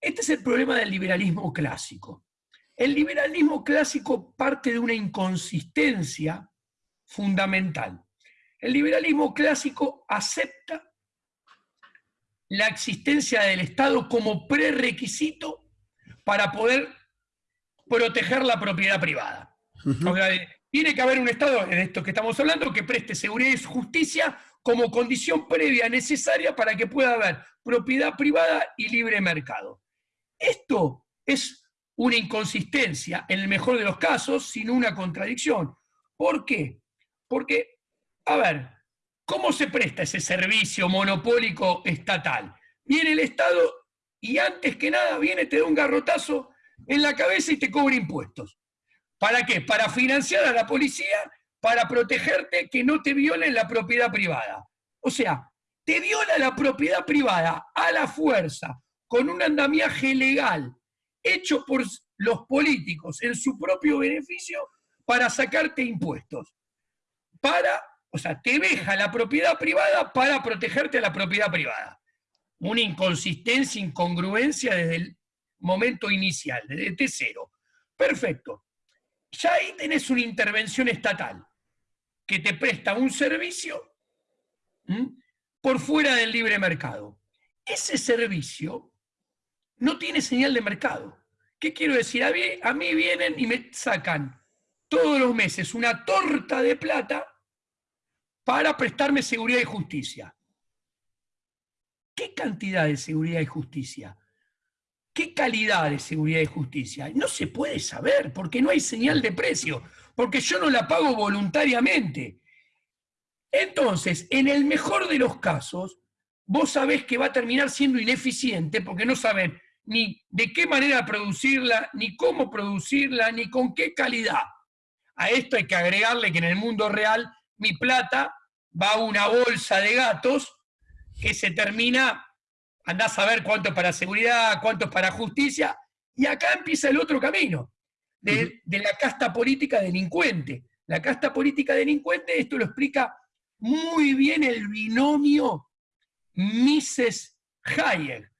Este es el problema del liberalismo clásico. El liberalismo clásico parte de una inconsistencia fundamental. El liberalismo clásico acepta la existencia del Estado como prerequisito para poder proteger la propiedad privada. tiene que haber un Estado, en esto que estamos hablando, que preste seguridad y justicia como condición previa necesaria para que pueda haber propiedad privada y libre mercado. Esto es una inconsistencia, en el mejor de los casos, sino una contradicción. ¿Por qué? Porque, a ver, ¿cómo se presta ese servicio monopólico estatal? Viene el Estado y antes que nada viene, te da un garrotazo en la cabeza y te cobra impuestos. ¿Para qué? Para financiar a la policía, para protegerte que no te violen la propiedad privada. O sea, te viola la propiedad privada a la fuerza, con un andamiaje legal, hecho por los políticos en su propio beneficio para sacarte impuestos. Para, o sea, te deja la propiedad privada para protegerte a la propiedad privada. Una inconsistencia, incongruencia desde el momento inicial, desde T0. Perfecto. Ya ahí tenés una intervención estatal que te presta un servicio por fuera del libre mercado. Ese servicio no tiene señal de mercado. ¿Qué quiero decir? A mí, vienen y me sacan todos los meses una torta de plata para prestarme seguridad y justicia. ¿Qué cantidad de seguridad y justicia? ¿Qué calidad de seguridad y justicia? No se puede saber porque no hay señal de precio, porque yo no la pago voluntariamente. Entonces, en el mejor de los casos, vos sabés que va a terminar siendo ineficiente porque no saben ni de qué manera producirla, ni cómo producirla, ni con qué calidad. A esto hay que agregarle que en el mundo real mi plata va a una bolsa de gatos que se termina, andás a ver cuánto es para seguridad, cuánto es para justicia, y acá empieza el otro camino, de, de la casta política delincuente. La casta política delincuente, esto lo explica muy bien el binomio Mises Hayek.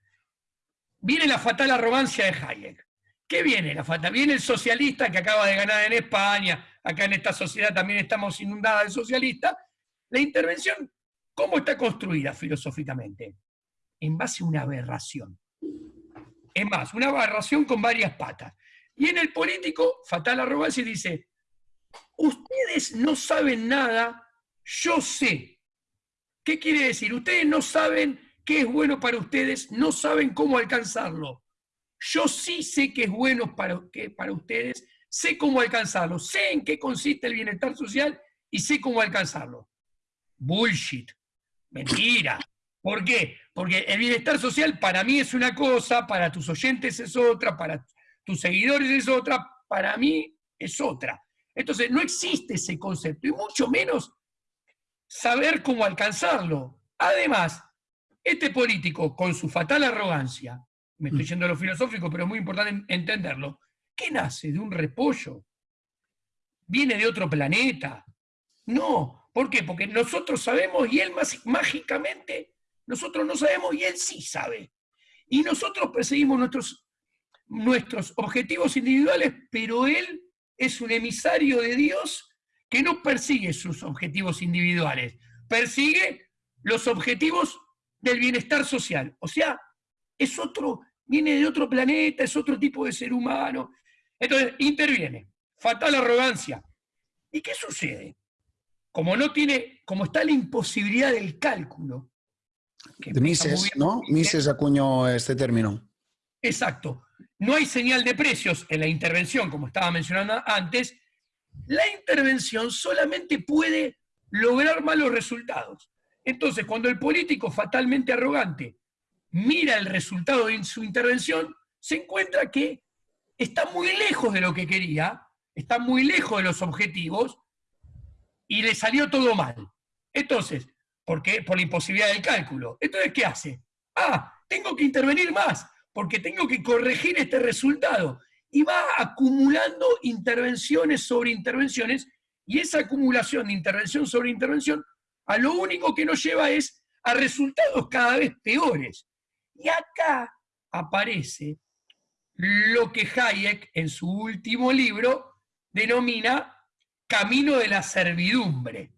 Viene la fatal arrogancia de Hayek. ¿Qué viene la fatal? Viene el socialista que acaba de ganar en España, acá en esta sociedad también estamos inundadas de socialistas. La intervención, ¿cómo está construida filosóficamente? En base a una aberración. Es más, una aberración con varias patas. Y en el político, fatal arrogancia, dice, ustedes no saben nada, yo sé. ¿Qué quiere decir? Ustedes no saben qué es bueno para ustedes, no saben cómo alcanzarlo. Yo sí sé que es bueno para, para ustedes, sé cómo alcanzarlo, sé en qué consiste el bienestar social y sé cómo alcanzarlo. Bullshit, mentira. ¿Por qué? Porque el bienestar social para mí es una cosa, para tus oyentes es otra, para tus seguidores es otra, para mí es otra. Entonces no existe ese concepto y mucho menos saber cómo alcanzarlo. Además, este político, con su fatal arrogancia, me estoy mm. yendo a lo filosófico, pero es muy importante entenderlo, ¿qué nace de un repollo? ¿Viene de otro planeta? No, ¿por qué? Porque nosotros sabemos y él mágicamente, nosotros no sabemos y él sí sabe. Y nosotros perseguimos nuestros, nuestros objetivos individuales, pero él es un emisario de Dios que no persigue sus objetivos individuales, persigue los objetivos del bienestar social. O sea, es otro, viene de otro planeta, es otro tipo de ser humano. Entonces, interviene. Fatal arrogancia. ¿Y qué sucede? Como no tiene, como está la imposibilidad del cálculo. Mises, ¿no? Mises acuñó este término. Exacto. No hay señal de precios en la intervención, como estaba mencionando antes. La intervención solamente puede lograr malos resultados. Entonces, cuando el político fatalmente arrogante mira el resultado de su intervención, se encuentra que está muy lejos de lo que quería, está muy lejos de los objetivos y le salió todo mal. Entonces, ¿por qué? Por la imposibilidad del cálculo. Entonces, ¿qué hace? Ah, tengo que intervenir más, porque tengo que corregir este resultado. Y va acumulando intervenciones sobre intervenciones, y esa acumulación de intervención sobre intervención a lo único que nos lleva es a resultados cada vez peores. Y acá aparece lo que Hayek en su último libro denomina camino de la servidumbre.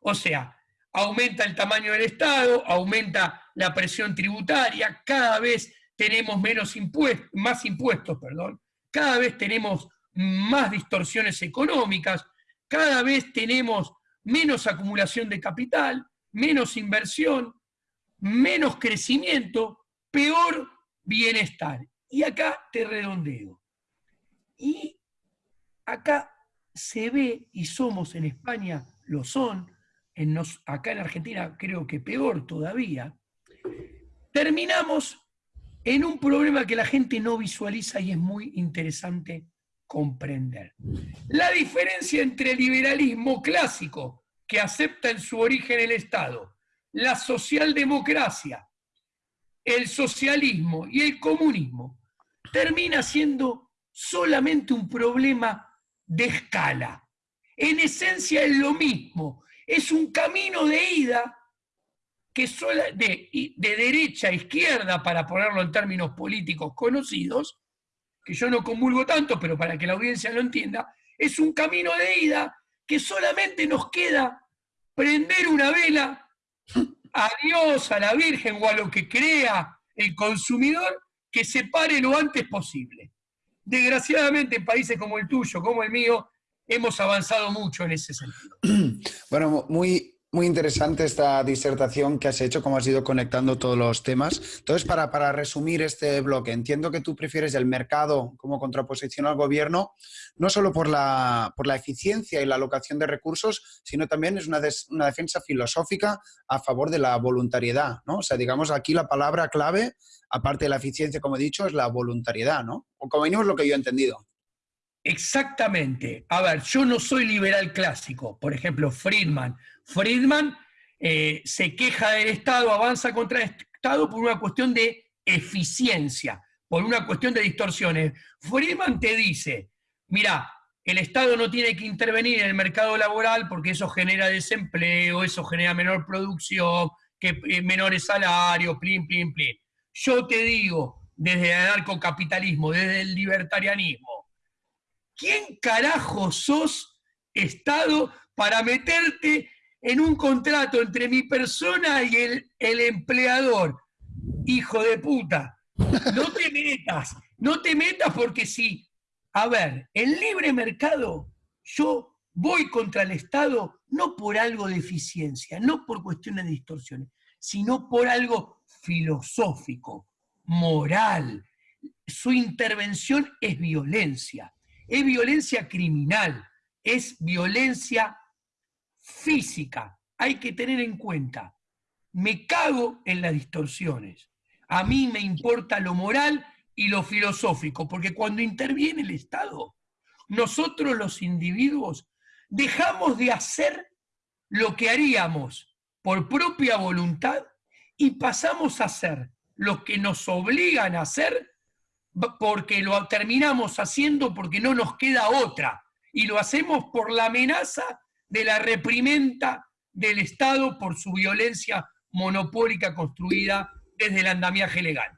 O sea, aumenta el tamaño del Estado, aumenta la presión tributaria, cada vez tenemos menos más impuestos, perdón, cada vez tenemos más distorsiones económicas, cada vez tenemos menos acumulación de capital, menos inversión, menos crecimiento, peor bienestar. Y acá te redondeo. Y acá se ve, y somos en España, lo son, en acá en Argentina creo que peor todavía, terminamos en un problema que la gente no visualiza y es muy interesante comprender. La diferencia entre el liberalismo clásico, que acepta en su origen el Estado, la socialdemocracia, el socialismo y el comunismo, termina siendo solamente un problema de escala. En esencia es lo mismo, es un camino de ida que de, de derecha a izquierda, para ponerlo en términos políticos conocidos, que yo no convulgo tanto, pero para que la audiencia lo entienda, es un camino de ida que solamente nos queda prender una vela a Dios, a la Virgen o a lo que crea el consumidor que se pare lo antes posible. Desgraciadamente en países como el tuyo, como el mío, hemos avanzado mucho en ese sentido. Bueno, muy, muy interesante esta disertación que has hecho, cómo has ido conectando todos los temas. Entonces, para, para, resumir este bloque, entiendo que tú prefieres el mercado como contraposición al gobierno, no solo por la, por la eficiencia y la alocación de recursos, sino también es una, una defensa filosófica a favor de la voluntariedad, ¿no? O sea, digamos, aquí la palabra clave, aparte de la eficiencia, como he dicho, es la voluntariedad, ¿no? O como mínimo lo que yo he entendido. Exactamente. A ver, yo no soy liberal clásico. Por ejemplo, Friedman Friedman eh, se queja del Estado, avanza contra el Estado por una cuestión de eficiencia, por una cuestión de distorsiones. Friedman te dice, mira, el Estado no tiene que intervenir en el mercado laboral porque eso genera desempleo, eso genera menor producción, eh, menores salarios, plin, plin, plin. Yo te digo, desde el anarcocapitalismo, desde el libertarianismo, ¿quién carajo sos Estado para meterte en un contrato entre mi persona y el, empleador. Hijo de puta, no te metas, no te metas porque si, a ver, el libre mercado, yo voy contra el Estado no por algo de eficiencia, no por cuestiones de distorsiones, sino por algo filosófico, moral. Su intervención es violencia, es violencia criminal, es violencia física. Hay que tener en cuenta, me cago en las distorsiones. A mí me importa lo moral y lo filosófico, porque cuando interviene el Estado, nosotros los individuos dejamos de hacer lo que haríamos por propia voluntad y pasamos a hacer lo que nos obligan a hacer porque lo terminamos haciendo porque no nos queda otra y lo hacemos por la amenaza de la reprimenda del Estado por su violencia monopólica construida desde el andamiaje legal.